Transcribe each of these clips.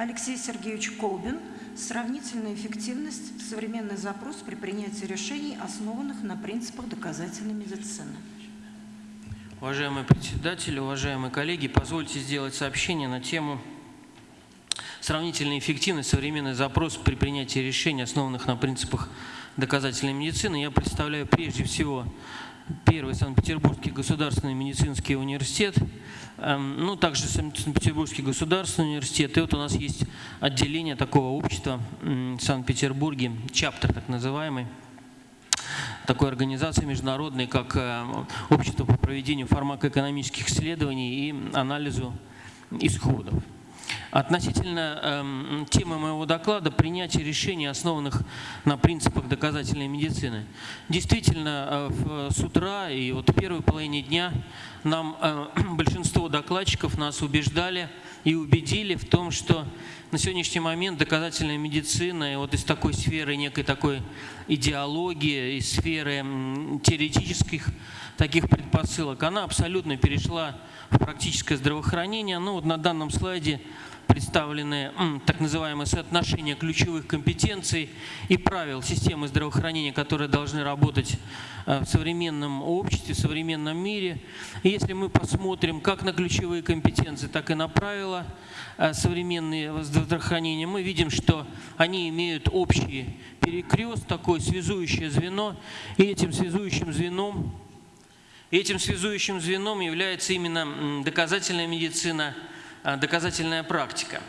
Алексей Сергеевич Колбин. Сравнительная эффективность, современный запрос при принятии решений, основанных на принципах доказательной медицины. Уважаемый председатель, уважаемые коллеги, позвольте сделать сообщение на тему сравнительная эффективность, современный запрос при принятии решений, основанных на принципах доказательной медицины. Я представляю прежде всего первый Санкт-Петербургский государственный медицинский университет, эм, ну, также Санкт-Петербургский государственный университет. И вот у нас есть отделение такого общества в Санкт-Петербурге, чаптер так называемый, такой организации международной, как э, Общество по проведению фармакоэкономических исследований и анализу исходов. Относительно э, темы моего доклада принятие решений, основанных на принципах доказательной медицины. Действительно, э, с утра и вот в первой половине дня нам э, большинство докладчиков нас убеждали и убедили в том, что на сегодняшний момент доказательная медицина и вот из такой сферы некой такой идеологии, из сферы теоретических таких предпосылок, она абсолютно перешла в практическое здравоохранение. Ну вот на данном слайде представлены так называемые соотношения ключевых компетенций и правил системы здравоохранения, которые должны работать э, в современном обществе, в современном мире. И если мы посмотрим как на ключевые компетенции, так и на правила э, современные здравоохранения, мы видим, что они имеют общий перекрест, такое связующее звено, и этим связующим звеном этим связующим звеном является именно доказательная медицина – доказательная практика.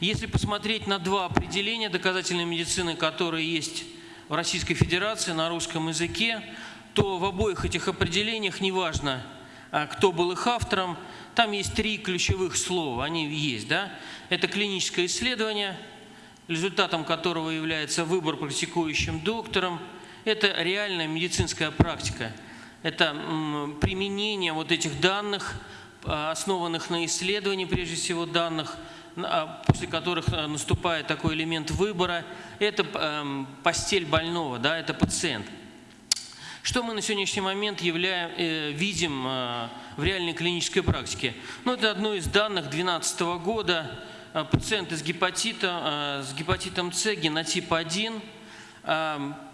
Если посмотреть на два определения доказательной медицины, которые есть в Российской Федерации на русском языке, то в обоих этих определениях, неважно, э, кто был их автором, там есть три ключевых слова, они есть. Да? Это клиническое исследование, результатом которого является выбор практикующим доктором, это реальная медицинская практика, это применение вот этих данных Э, основанных на исследовании, прежде всего, данных, а, после которых э, наступает такой элемент выбора, это эм, постель больного, да, это пациент. Что мы на сегодняшний момент являем, э, видим в реальной клинической практике? Ну, это одно из данных 2012 года. Пациенты с гепатитом, с гепатитом С, генотип 1,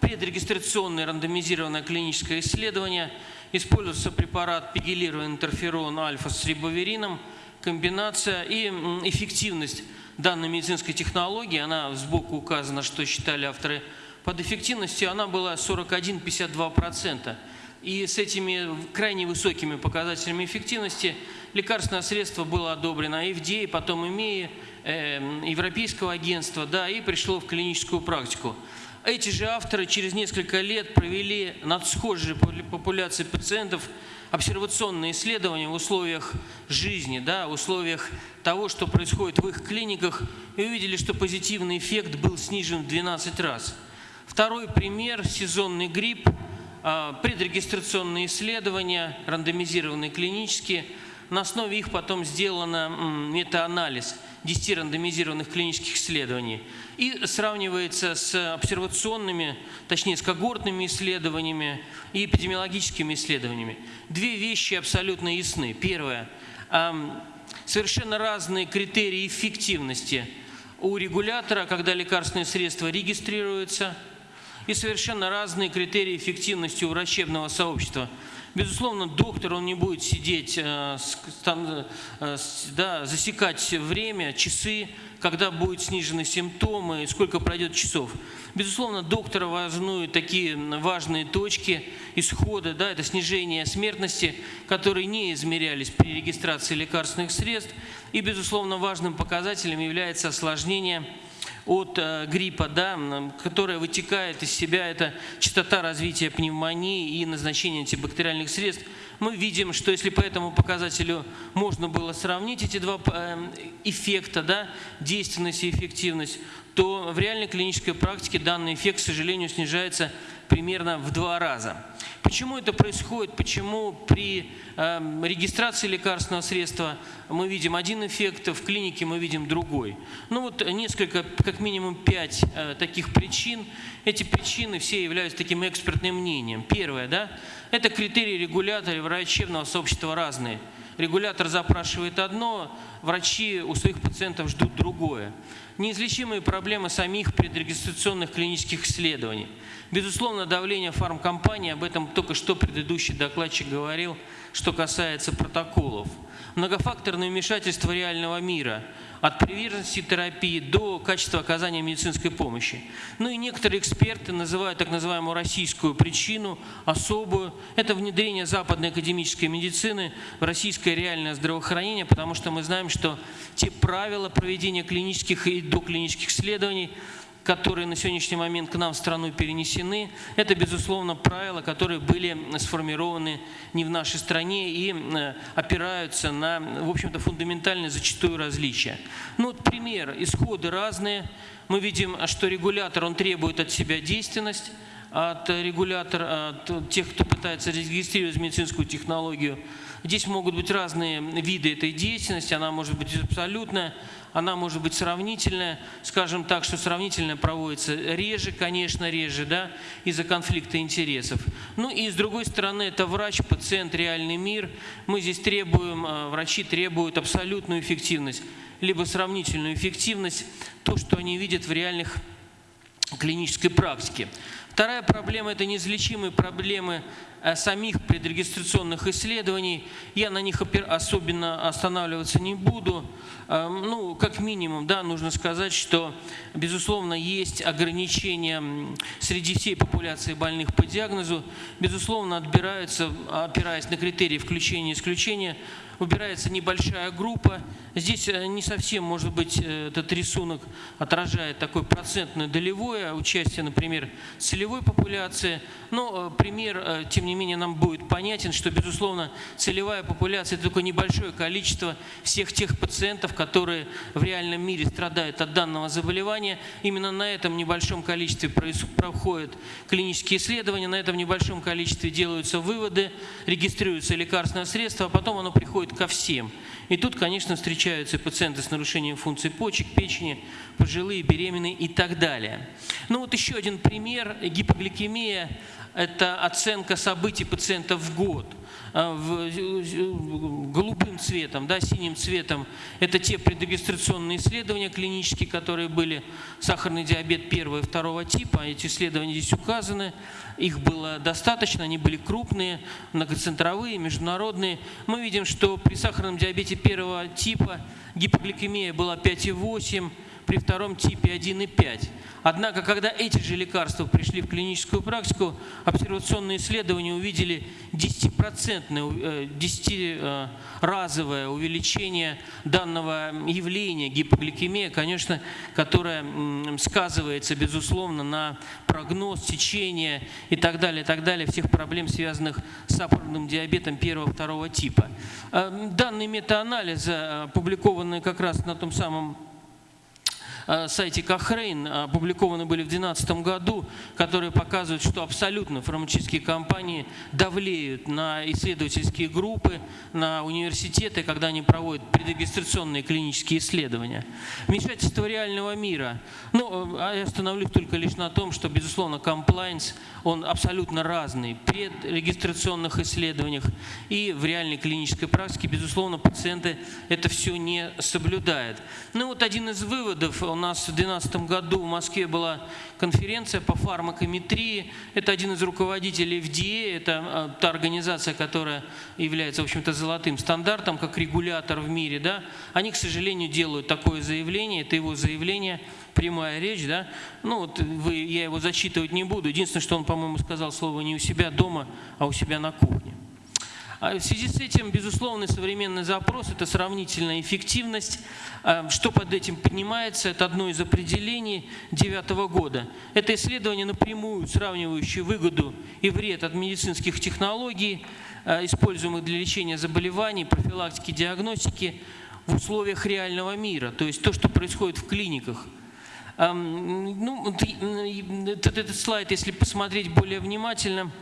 предрегистрационное рандомизированное клиническое исследование – Используется препарат пигелированный интерферон альфа с рибоверином. Комбинация и эффективность данной медицинской технологии, она сбоку указана, что считали авторы, под эффективностью она была 41-52%. И с этими крайне высокими показателями эффективности лекарственное средство было одобрено FDA, потом ИМЕИ, э, Европейского агентства, да, и пришло в клиническую практику. Эти же авторы через несколько лет провели над схожей популяцией пациентов обсервационные исследования в условиях жизни, да, в условиях того, что происходит в их клиниках, и увидели, что позитивный эффект был снижен в 12 раз. Второй пример – сезонный грипп, а, предрегистрационные исследования, рандомизированные клинические. На основе их потом сделано метаанализ – 10 рандомизированных клинических исследований и сравнивается с обсервационными, точнее с когортными исследованиями и эпидемиологическими исследованиями. Две вещи абсолютно ясны. Первое. Совершенно разные критерии эффективности у регулятора, когда лекарственные средства регистрируются, и совершенно разные критерии эффективности у врачебного сообщества – Безусловно, доктор, он не будет сидеть, э, э, да, засекать время, часы, когда будут снижены симптомы, сколько пройдет часов. Безусловно, доктора волнуют такие важные точки исхода, да, это снижение смертности, которые не измерялись при регистрации лекарственных средств. И, безусловно, важным показателем является осложнение от э, гриппа, да, которая вытекает из себя, это частота развития пневмонии и назначение антибактериальных средств, мы видим, что если по этому показателю можно было сравнить эти два э, эффекта, да, действенность и эффективность, то в реальной клинической практике данный эффект, к сожалению, снижается примерно в два раза. Почему это происходит? Почему при э, регистрации лекарственного средства мы видим один эффект, в клинике мы видим другой? Ну вот несколько, как минимум пять э, таких причин. Эти причины все являются таким экспертным мнением. Первое, да, это критерии регулятора врачебного сообщества разные. Регулятор запрашивает одно, врачи у своих пациентов ждут другое. Неизлечимые проблемы самих предрегистрационных клинических исследований. Безусловно, давление фармкомпании, об этом только что предыдущий докладчик говорил, что касается протоколов. Многофакторное вмешательство реального мира – от приверженности терапии до качества оказания медицинской помощи. Ну и некоторые эксперты называют так называемую российскую причину, особую. Это внедрение западной академической медицины в российское реальное здравоохранение, потому что мы знаем, что те правила проведения клинических и доклинических исследований которые на сегодняшний момент к нам в страну перенесены, это, безусловно, правила, которые были сформированы не в нашей стране и э, опираются на, в общем-то, фундаментальные зачастую различия. Ну, вот пример. Исходы разные. Мы видим, что регулятор, он требует от себя действенность, от регулятора, от тех, кто пытается регистрировать медицинскую технологию. Здесь могут быть разные виды этой деятельности, она может быть абсолютная, она может быть сравнительная, скажем так, что сравнительная проводится реже, конечно, реже, да, из-за конфликта интересов. Ну и с другой стороны, это врач, пациент, реальный мир. Мы здесь требуем, э, врачи требуют абсолютную эффективность, либо сравнительную эффективность, то, что они видят в реальных клинической практике. Вторая проблема – это неизлечимые проблемы самих предрегистрационных исследований. Я на них особенно останавливаться не буду. Э, ну, как минимум, да, нужно сказать, что, безусловно, есть ограничения среди всей популяции больных по диагнозу. Безусловно, отбираются, опираясь на критерии включения и исключения, убирается небольшая группа. Здесь э, не совсем, может быть, этот рисунок отражает такое процентное долевое участие, например, целевой популяции. Но пример, тем не не менее нам будет понятен, что, безусловно, целевая популяция – это только небольшое количество всех тех пациентов, которые в реальном мире страдают от данного заболевания. Именно на этом небольшом количестве проходят клинические исследования, на этом небольшом количестве делаются выводы, регистрируются лекарственные средства, а потом оно приходит ко всем. И тут, конечно, встречаются пациенты с нарушением функций почек, печени, пожилые, беременные и так далее. Ну вот еще один пример. Гипогликемия это оценка событий пациента в год. А, в, голубым цветом, да, синим цветом это те предрегистрационные исследования клинические, которые были сахарный диабет первого и второго типа. Эти исследования здесь указаны. Их было достаточно, они были крупные, многоцентровые, международные. Мы видим, что при сахарном диабете первого типа гипогликемия была 5,8, при втором типе 1,5. Однако, когда эти же лекарства пришли в клиническую практику, обсервационные исследования увидели 10-разовое 10 увеличение данного явления гипогликемия, конечно, которое сказывается, безусловно, на прогноз течения и так далее, и так далее, всех проблем, связанных с сахарным диабетом первого-второго типа. Э, данные метаанализы, э, опубликованные как раз на том самом Э, сайте Кохрейн опубликованы были в 2012 году, которые показывают, что абсолютно фармацевтические компании давлеют на исследовательские группы, на университеты, когда они проводят предрегистрационные клинические исследования. Вмешательство реального мира. Ну, а я остановлюсь только лишь на том, что, безусловно, комплайнс, он абсолютно разный. При регистрационных исследованиях и в реальной клинической практике, безусловно, пациенты это все не соблюдают. Ну вот один из выводов, у нас в 2012 году в Москве была конференция по фармакометрии. Это один из руководителей FDA, это а, та организация, которая является, в общем-то, золотым стандартом, как регулятор в мире. Да? Они, к сожалению, делают такое заявление, это его заявление, прямая речь, да, ну вот вы, я его зачитывать не буду. Единственное, что он, по-моему, сказал слово не у себя дома, а у себя на кухне. А в связи с этим, безусловно, современный запрос – это сравнительная эффективность. А, что под этим поднимается? Это одно из определений девятого года. Это исследование напрямую сравнивающее выгоду и вред от медицинских технологий, а, используемых для лечения заболеваний, профилактики, диагностики в условиях реального мира, то есть то, что происходит в клиниках. Ну, этот слайд, если посмотреть более внимательно –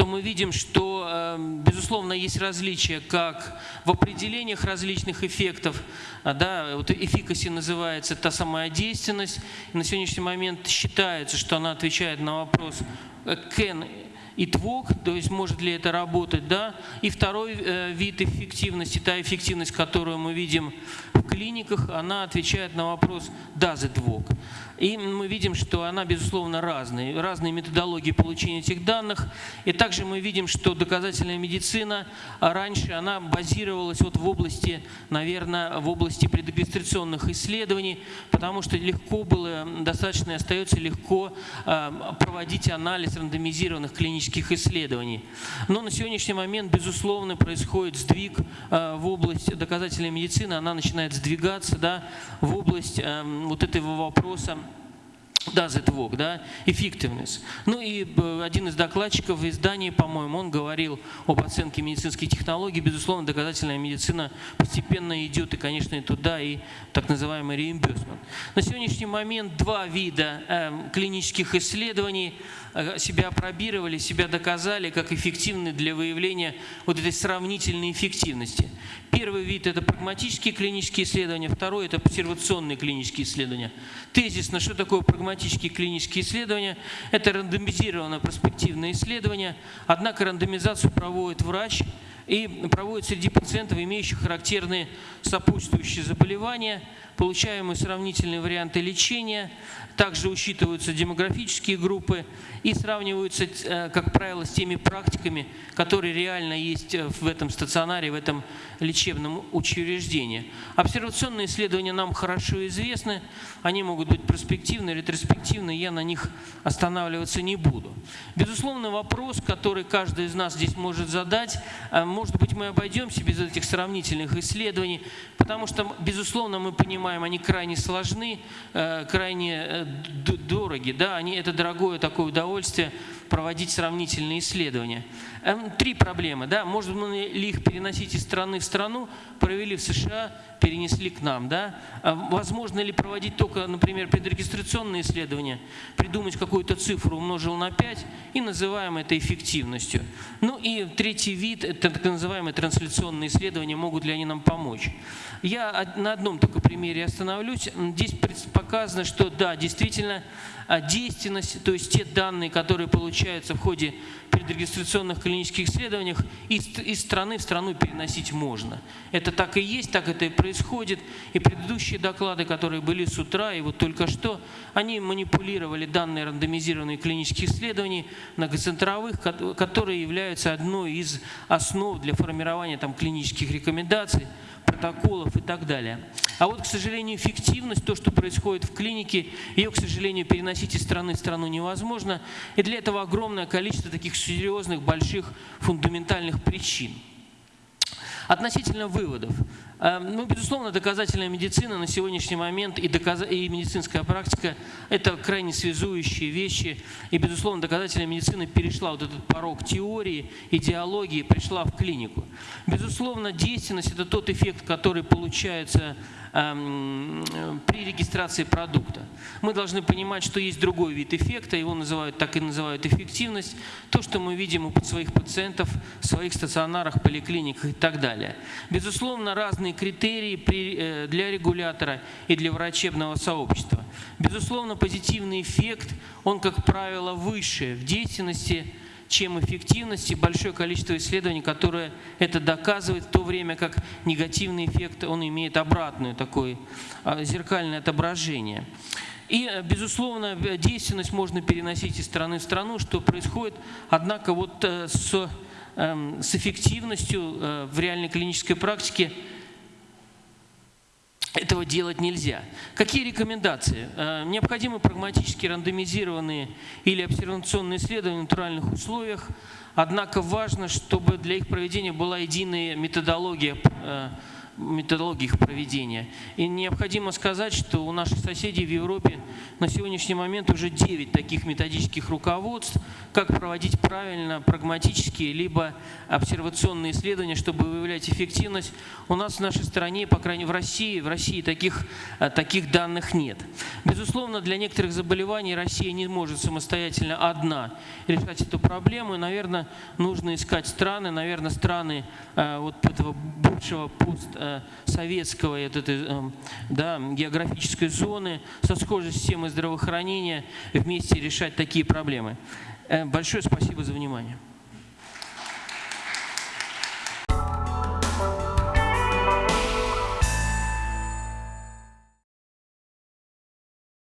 то мы видим, что, эм, безусловно, есть различия как в определениях различных эффектов. А, да, вот эффикаси называется та самая действенность. На сегодняшний момент считается, что она отвечает на вопрос, can итвок, то есть может ли это работать, да. И второй э, вид эффективности, та эффективность, которую мы видим в клиниках, она отвечает на вопрос «does it work?». И мы видим, что она, безусловно, разная. Разные методологии получения этих данных. И также мы видим, что доказательная медицина раньше она базировалась вот в области, наверное, в области предрегистрационных исследований, потому что легко было, достаточно и остается легко а, проводить анализ рандомизированных клинических исследований. Но на сегодняшний момент, безусловно, происходит сдвиг а, в область доказательной медицины, она начинает сдвигаться да, в область вот этого вопроса does it work, да, effectiveness. Ну и э, один из докладчиков в издании, по-моему, он говорил об оценке медицинских технологий. Безусловно, доказательная медицина постепенно идет, и, конечно, и туда, и так называемый реимбюсмент. На сегодняшний момент два вида э, клинических исследований э, себя опробировали, себя доказали как эффективны для выявления вот этой сравнительной эффективности. Первый вид – это прагматические клинические исследования, второй – это обсервационные клинические исследования. Тезисно, что такое прагматические клинические исследования? Это рандомизированное проспективное исследование, однако рандомизацию проводит врач и проводит среди пациентов, имеющих характерные сопутствующие заболевания, получаемые сравнительные варианты лечения, также учитываются демографические группы и сравниваются, э, как правило, с теми практиками, которые реально есть э, в этом стационаре, в этом лечебном учреждении. Обсервационные исследования нам хорошо известны, они могут быть перспективны, ретроспективны, я на них останавливаться не буду. Безусловно, вопрос, который каждый из нас здесь может задать, э, может быть, мы обойдемся без этих сравнительных исследований, потому что, безусловно, мы понимаем, они крайне сложны, крайне дороги, да, они, это дорогое такое удовольствие проводить сравнительные исследования. Эм, три проблемы, да, может ли их переносить из страны в страну, провели в США, перенесли к нам, да, эм, возможно ли проводить только, например, предрегистрационные исследования, придумать какую-то цифру, умножил на 5 и называем это эффективностью. Ну и третий вид, это так называемые трансляционные исследования, могут ли они нам помочь. Я на одном только примере остановлюсь. Здесь показано, что да, действительно, а действенность, то есть те данные, которые получаются в ходе предрегистрационных клинических исследований, из страны в страну переносить можно. Это так и есть, так это и происходит. И предыдущие доклады, которые были с утра и вот только что, они манипулировали данные рандомизированные клинических исследований многоцентровых, которые являются одной из основ для формирования там, клинических рекомендаций протоколов и так далее. А вот, к сожалению, эффективность, то, что происходит в клинике, ее, к сожалению, переносить из страны в страну невозможно. И для этого огромное количество таких серьезных, больших, фундаментальных причин. Относительно выводов. Эм, ну, безусловно, доказательная медицина на сегодняшний момент и, доказ... и медицинская практика – это крайне связующие вещи. И, безусловно, доказательная медицина перешла вот этот порог теории, идеологии, пришла в клинику. Безусловно, действенность – это тот эффект, который получается Эм, при регистрации продукта. Мы должны понимать, что есть другой вид эффекта, его называют, так и называют эффективность, то, что мы видим у своих пациентов в своих стационарах, поликлиниках и так далее. Безусловно, разные критерии э, для регулятора и для врачебного сообщества. Безусловно, позитивный эффект, он, как правило, выше в действенности чем эффективность и большое количество исследований, которые это доказывают, в то время как негативный эффект, он имеет обратное такое а, зеркальное отображение. И, э, безусловно, действенность можно переносить из страны в страну, что происходит, однако вот э, с, эм, с эффективностью э, в реальной клинической практике этого делать нельзя. Какие рекомендации? Э, необходимы прагматически рандомизированные или обсервационные исследования в натуральных условиях, однако важно, чтобы для их проведения была единая методология методологии их проведения. И необходимо сказать, что у наших соседей в Европе на сегодняшний момент уже 9 таких методических руководств, как проводить правильно прагматические либо обсервационные исследования, чтобы выявлять эффективность. У нас в нашей стране, по крайней мере в России, в России таких, э, таких данных нет. Безусловно, для некоторых заболеваний Россия не может самостоятельно одна решать эту проблему. И, наверное, нужно искать страны, наверное, страны э, вот этого бывшего пост советского этой, эм, да, географической зоны со схожей системой здравоохранения вместе решать такие проблемы. Э, Большое спасибо за внимание.